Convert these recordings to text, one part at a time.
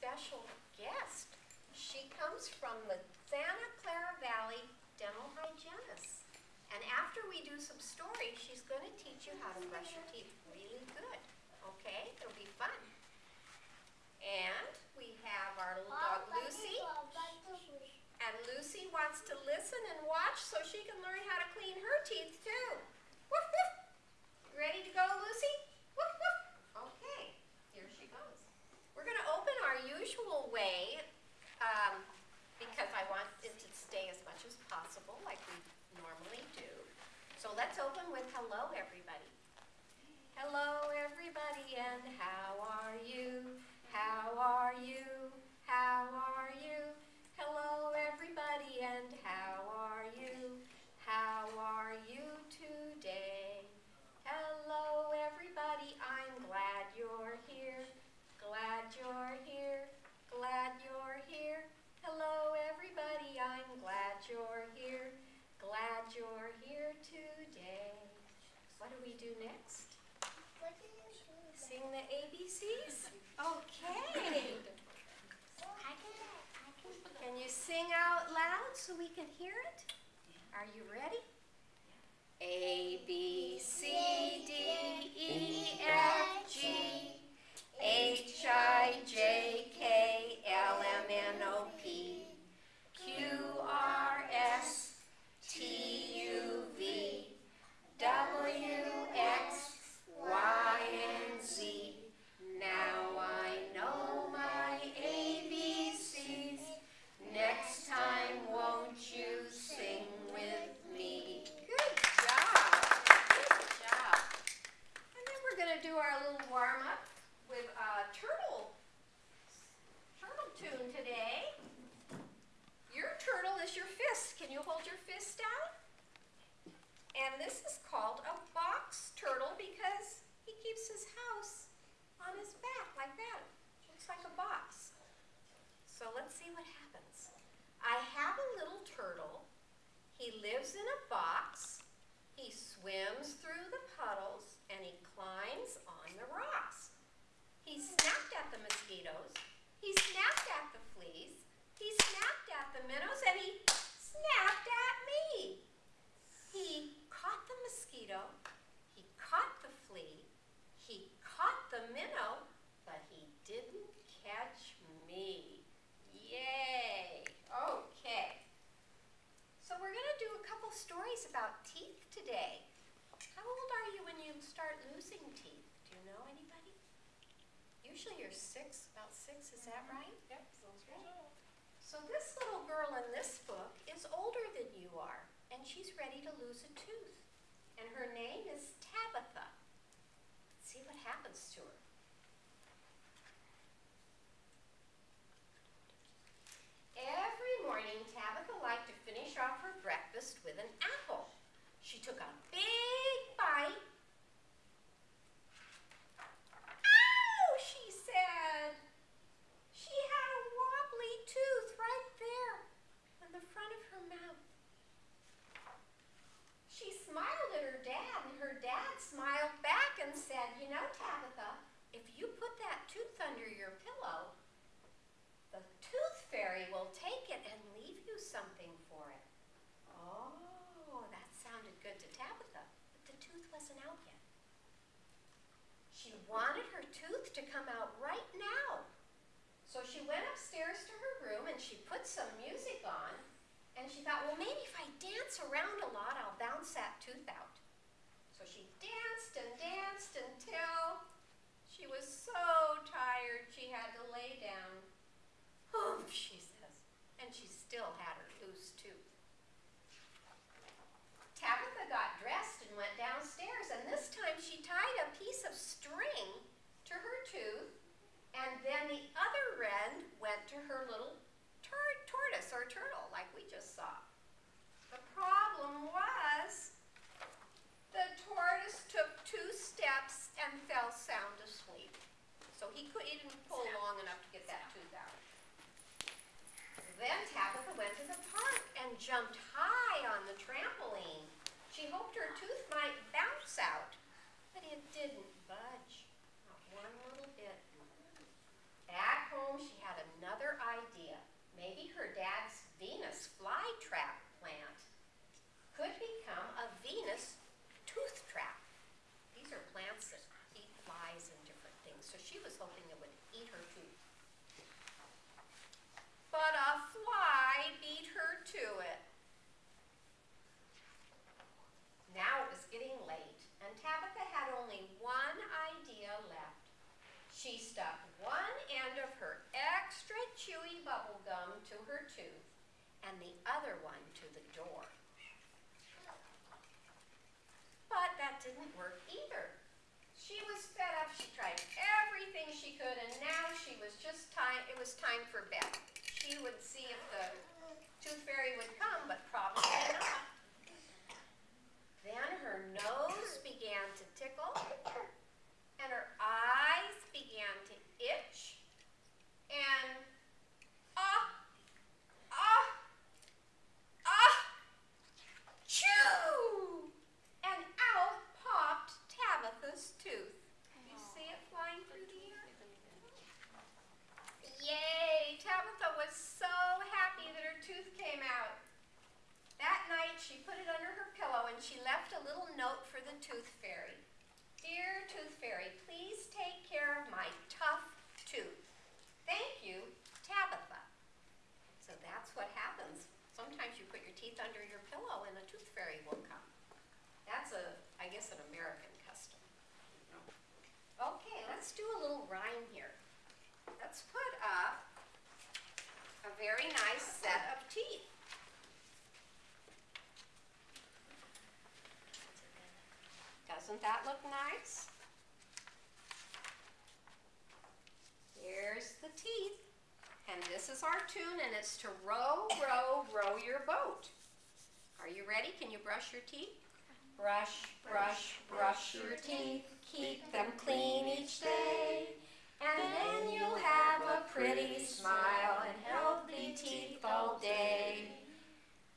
special guest. She comes from the Santa Clara Valley Dental Hygienist. And after we do some stories, she's going to teach you how to brush your teeth really good. Okay? It'll be fun. And we have our little dog Lucy. And Lucy wants to listen and watch so she can learn how to clean her teeth too. Woof woof. Ready to go, Lucy? Woof woof. Okay, here she goes. We're going to open our usual way um, because I want it to stay as much as possible like we normally do. So let's open with hello, everybody. Hello, everybody, and how are you? How are you? How are you? Hello, everybody, and how are you? How are you today? Hello, everybody, I'm glad you're here. Glad you're here. Glad you're here. Hello, everybody, I'm glad you're here. Glad you're here today. What do we do next? Sing the ABCs? Okay. Can you sing out loud so we can hear it? Are you ready? A, B, C, D, E, F, G, H, I, J, K, T, U, V, W, X, Y, and Z. Now I know my ABCs. Next time, won't you sing with me? Good job. Good job. And then we're going to do our little warm up with a turtle, turtle tune today. Your turtle is your fist. Can you hold your fist out? And this is called a box turtle because he keeps his house on his back like that. Looks like a box. So let's see what happens. I have a little turtle. He lives in a box. He swims through the puddles and he climbs on the rocks. He snapped at the mosquitoes. He snapped at the fleas. He snapped at the minnows and he snapped at me. He caught the mosquito. He caught the flea. He caught the minnow, but he didn't catch me. Yay! Okay. So we're going to do a couple stories about teeth today. How old are you when you start losing teeth? Do you know anybody? Usually you're six, about six, is that right? Yep, sounds. So this little girl in this book is older than you are, and she's ready to lose a tooth. And her name is Tabitha. Let's see what happens to her. Every morning, Tabitha liked to finish off her breakfast with an apple. She took a big bite. Ow, she said. She had a wobbly tooth right there in the front of her mouth. She smiled at her dad, and her dad smiled back and said, You know, Tabitha, if you put that tooth under your pillow, the tooth fairy will take it and leave you something for it. Oh, that sounded good to Tabitha, but the tooth wasn't out yet. She wanted her tooth to come out right now. So she went upstairs to her room and she put some music on. And she thought, well, maybe if I dance around a lot, I'll bounce that tooth out. So she danced and danced until she was so tired she had to lay down. Oh, she says. And she still had her loose tooth. Tabitha got dressed and went downstairs, and this time she tied a piece of string to her tooth, and then the other end went to her little So he could, he didn't pull long enough to get that tooth out. Then Tabitha went to the park and jumped high on the trampoline. She hoped her tooth might bounce out, but it didn't budge, not one little bit. At home, she had another idea. Maybe her dad to it. Now it was getting late, and Tabitha had only one idea left. She stuck one end of her extra chewy bubble gum to her tooth and the other one to the door. But that didn't work either. She was fed up. She tried everything she could, and now she was just time. It was time for bed. She would see if the tooth fairy would come, but probably not. Then her nose began to tickle, and her eyes began to itch, and ah, ah, ah, chew! And out popped Tabitha's tooth. You see it flying through the air? Yay! Tabitha was so happy that her tooth came out. That night she put it under her pillow and she left a little note for the tooth fairy. Dear tooth fairy, please take care of my tough tooth. Thank you, Tabitha. So that's what happens. Sometimes you put your teeth under your pillow and a tooth fairy will come. That's a, I guess, an American custom. Okay, let's do a little rhyme here. Let's put up a very nice set of teeth. Doesn't that look nice? Here's the teeth. And this is our tune, and it's to row, row, row your boat. Are you ready? Can you brush your teeth? Brush, brush, brush your teeth. Keep them clean each day. And then you'll have a pretty smile and healthy teeth all day.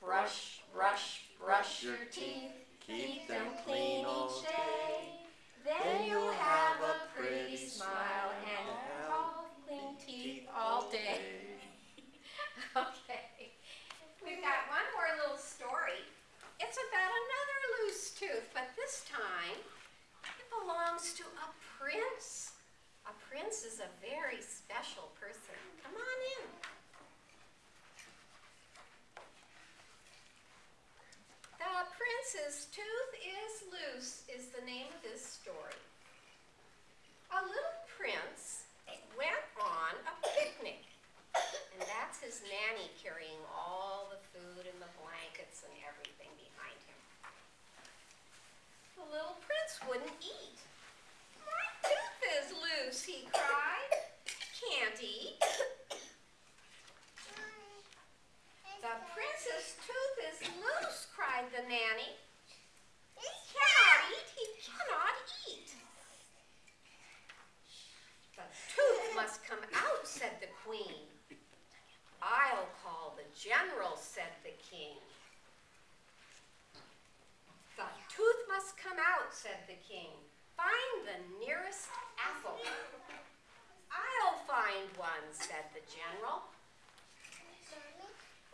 Brush, brush, brush your teeth. Keep them clean each day. Then you'll have a pretty smile and clean teeth all day. okay. We've got one more little story. It's about another loose tooth, but this time it belongs to a prince. A prince is a very special person. Come on in. The prince's tooth is loose is the name of this story. A little prince went on a picnic, and that's his nanny carrying all the food and the blankets and everything behind him. The little prince wouldn't eat. My tooth is loose, he cried. Can't eat. The prince's tooth is loose, cried the nanny. He cannot eat, he cannot eat. The tooth must come out, said the queen. I'll call the general, said the king. The tooth must out, said the king. Find the nearest apple. I'll find one, said the general.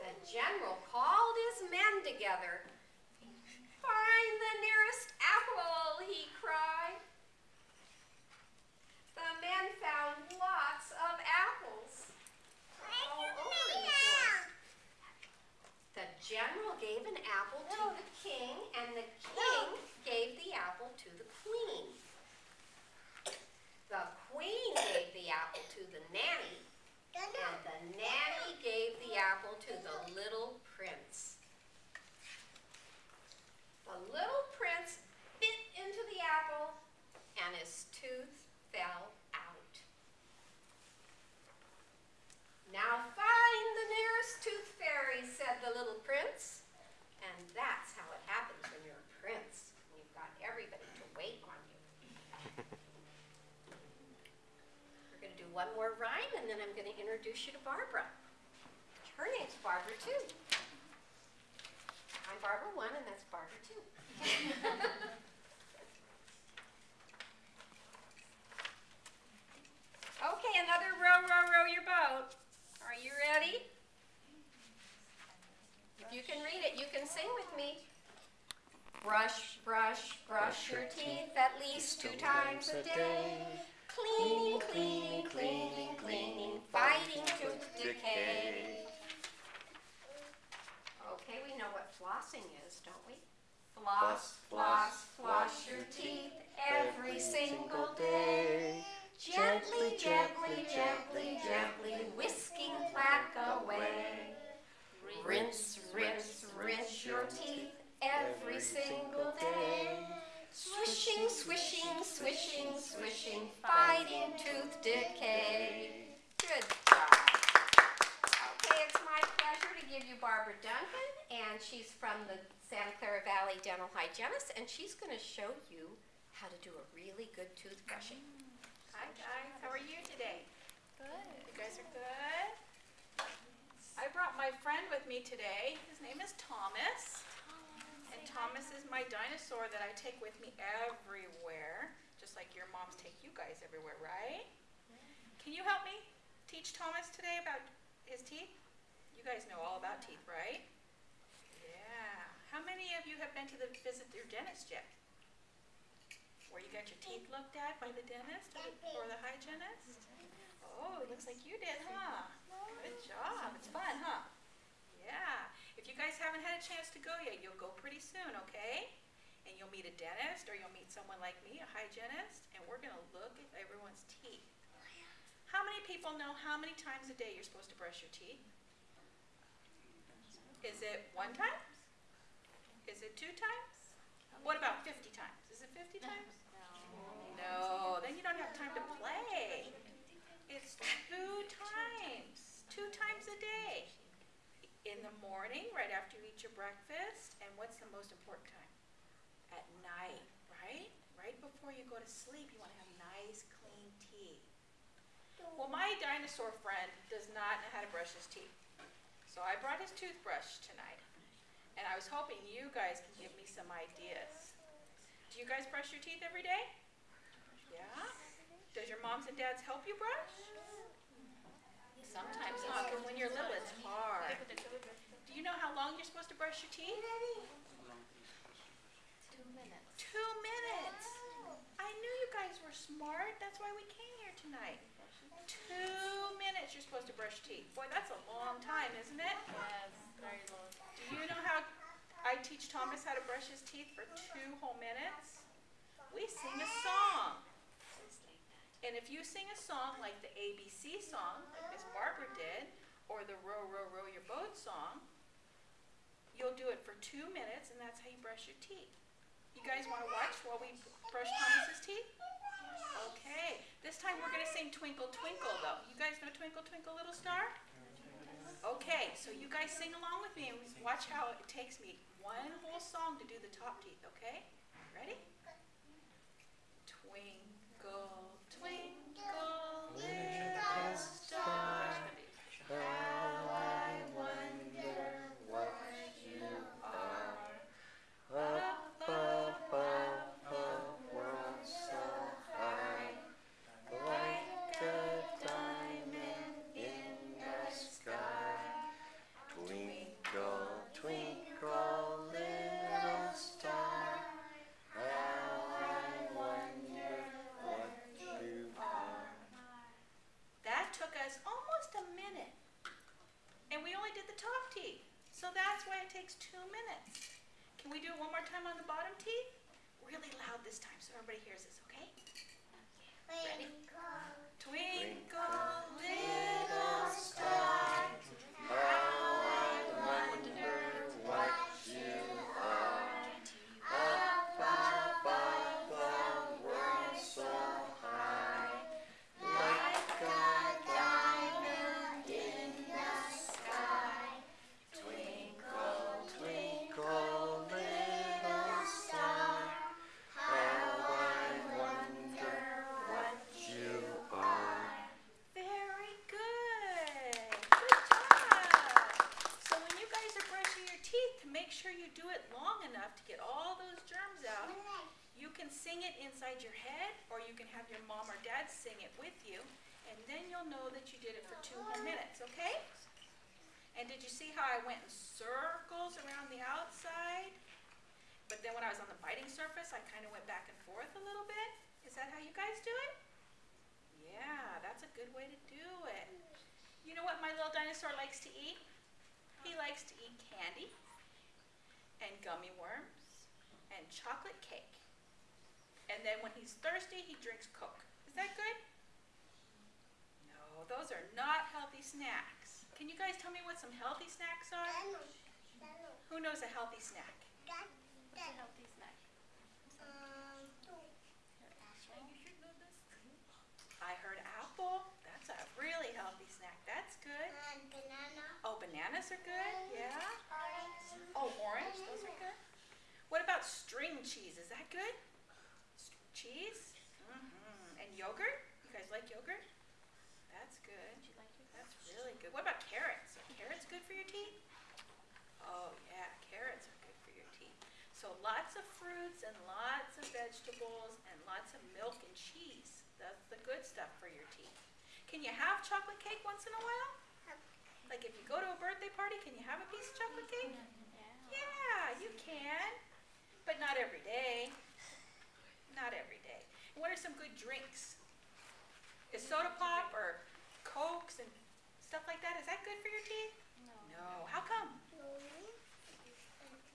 The general called his men together. Find the nearest apple, he cried. The men found lots of apples. The general gave an apple to the king, and the king gave the apple to the queen. The queen gave the apple to the nanny, and the nanny gave the apple to the little prince. The little prince bit into the apple, and his tooth fell out. Now find the nearest tooth fairy, said the little prince. And that's how it happens when you're a prince. and You've got everybody to wait on you. We're going to do one more rhyme, and then I'm going to introduce you to Barbara. Her name's Barbara, too. I'm Barbara 1, and that's Barbara 2. Okay, another row, row, row your boat. Are you ready? If you can read it, you can sing with me. Brush, brush, brush your teeth at least two times a day. Cleaning, swishing, swishing, fighting tooth decay. Good job. Okay, it's my pleasure to give you Barbara Duncan, and she's from the Santa Clara Valley Dental Hygienist, and she's going to show you how to do a really good toothbrushing. Hi guys, how are you today? Good. You guys are good? I brought my friend with me today. His name is Thomas. Thomas is my dinosaur that I take with me everywhere, just like your moms take you guys everywhere, right? Can you help me teach Thomas today about his teeth? You guys know all about teeth, right? Yeah. How many of you have been to the visit your dentist yet? Where you got your teeth looked at by the dentist or the hygienist? Oh, it looks like you did, huh? Good job. It's fun, huh? Yeah. You guys haven't had a chance to go yet, you'll go pretty soon, okay? And you'll meet a dentist or you'll meet someone like me, a hygienist, and we're going to look at everyone's teeth. Oh, how many people know how many times a day you're supposed to brush your teeth? Is it one time? Is it two times? What about 50 times? Is it 50 times? No. No, then you don't have time to play. It's two times, two times a day. In the morning, right after you eat your breakfast, and what's the most important time? At night, right? Right before you go to sleep, you want to have nice, clean teeth. Well, my dinosaur friend does not know how to brush his teeth. So I brought his toothbrush tonight. And I was hoping you guys can give me some ideas. Do you guys brush your teeth every day? Yeah? Does your moms and dads help you brush? Sometimes not, because when you're little, it's hard. Do you know how long you're supposed to brush your teeth? Two minutes. Two minutes. I knew you guys were smart. That's why we came here tonight. Two minutes you're supposed to brush your teeth. Boy, that's a long time, isn't it? Yes, very long. Do you know how I teach Thomas how to brush his teeth for two whole minutes? We sing a song. And if you sing a song like the ABC song, like Miss Barbara did, or the Row, Row, Row Your Boat song, you'll do it for two minutes, and that's how you brush your teeth. You guys want to watch while we brush Thomas's teeth? Okay. This time we're going to sing Twinkle, Twinkle, though. You guys know Twinkle, Twinkle, Little Star? Okay, so you guys sing along with me and watch how it takes me one whole song to do the top teeth, okay? Ready? Twinkle, twinkle, little star, sing it inside your head, or you can have your mom or dad sing it with you, and then you'll know that you did it for two whole minutes, okay? And did you see how I went in circles around the outside? But then when I was on the biting surface, I kind of went back and forth a little bit. Is that how you guys do it? Yeah, that's a good way to do it. You know what my little dinosaur likes to eat? He likes to eat candy and gummy worms and chocolate cake. And then when he's thirsty, he drinks Coke. Is that good? No, those are not healthy snacks. Can you guys tell me what some healthy snacks are? Who knows a healthy snack? What's a healthy snack? I heard apple. That's a really healthy snack. That's good. Oh, bananas are good. Yeah. Oh, orange. Those are good. What about string cheese? Is that good? Cheese? Mm-hmm. And yogurt? You guys like yogurt? That's good. Like That's really good. What about carrots? Are carrots good for your teeth? Oh yeah, carrots are good for your teeth. So lots of fruits and lots of vegetables and lots of milk and cheese. That's the good stuff for your teeth. Can you have chocolate cake once in a while? Like if you go to a birthday party, can you have a piece of chocolate cake? Yeah, you can, but not every day. Not every day. And what are some good drinks? Is soda pop or cokes and stuff like that? Is that good for your teeth? No. No. How come?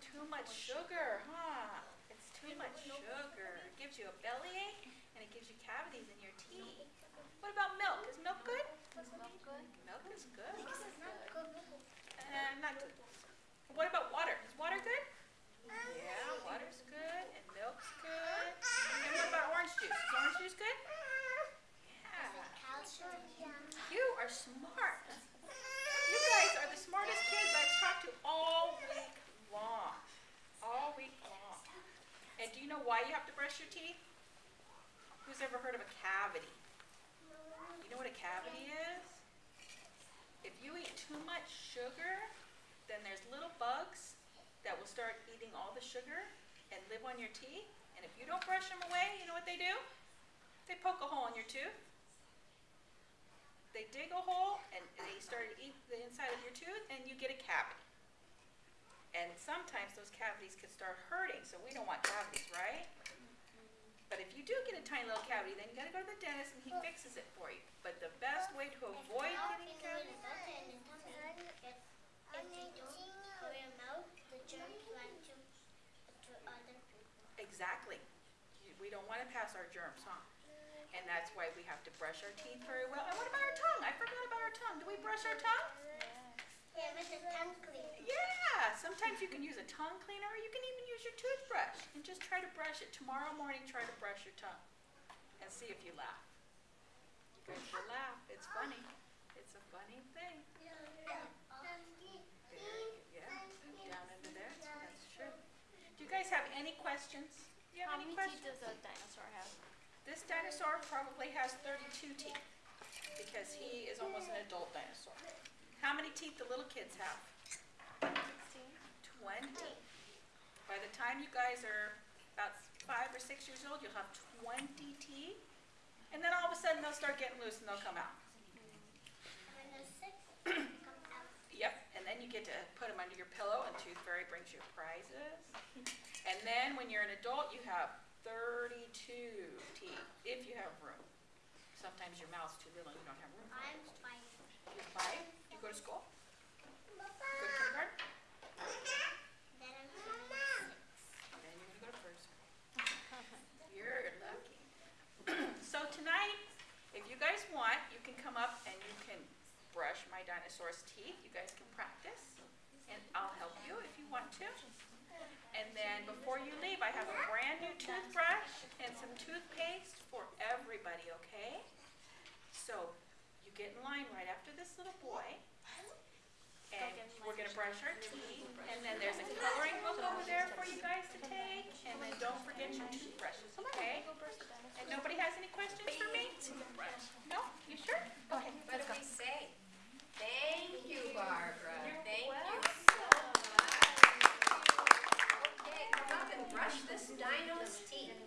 Too much sugar, huh? It's too much sugar. It gives you a bellyache and it gives you cavities in your teeth. What about milk? Is milk good? Is milk good? Milk is good. Uh, not good. What about water? Is water good? Yeah, water's good and milk's good. And what about orange juice? Is orange juice good? Yeah. You are smart. You guys are the smartest kids I've talked to all week long. All week long. And do you know why you have to brush your teeth? Who's ever heard of a cavity? You know what a cavity is? If you eat too much sugar, then there's little bugs that will start eating all the sugar and live on your teeth. And if you don't brush them away, you know what they do? They poke a hole in your tooth. They dig a hole and they start to eat the inside of your tooth and you get a cavity. And sometimes those cavities can start hurting, so we don't want cavities, right? But if you do get a tiny little cavity, then you gotta go to the dentist and he fixes it for you. But the best way to avoid getting a cavity Exactly. We don't want to pass our germs on. And that's why we have to brush our teeth very well. And what about our tongue? I forgot about our tongue. Do we brush our tongue? Yeah. Sometimes you can use a tongue cleaner or you can even use your toothbrush. And just try to brush it. Tomorrow morning, try to brush your tongue. And see if you laugh. You guys will laugh. It's funny. It's a funny thing. Yeah. Down into there. That's true. Do you guys have any questions? Do you have How any many questions? teeth does a dinosaur have? This dinosaur probably has 32 teeth because he is almost an adult dinosaur. How many teeth do little kids have? Sixteen. 20. By the time you guys are about five or six years old, you'll have 20 teeth. And then all of a sudden they'll start getting loose and they'll come out. Yep, and then you get to put them under your pillow and Tooth Fairy brings you prizes. And then when you're an adult, you have 32 teeth, if you have room. Sometimes your mouth's too little and you don't have room. You're five? You go to school? brush my dinosaur's teeth. You guys can practice, and I'll help you if you want to. And then before you leave, I have a brand new toothbrush and some toothpaste for everybody, okay? So you get in line right after this little boy, and we're going to brush our teeth, and then there's a coloring book over there for you guys to take, and then don't forget your toothbrushes, okay? And nobody has any questions for me? No? You sure? Okay, let's go. What do we say? Thank you, Barbara. You're Thank welcome. you so much. Okay, come up and brush this dino's teeth.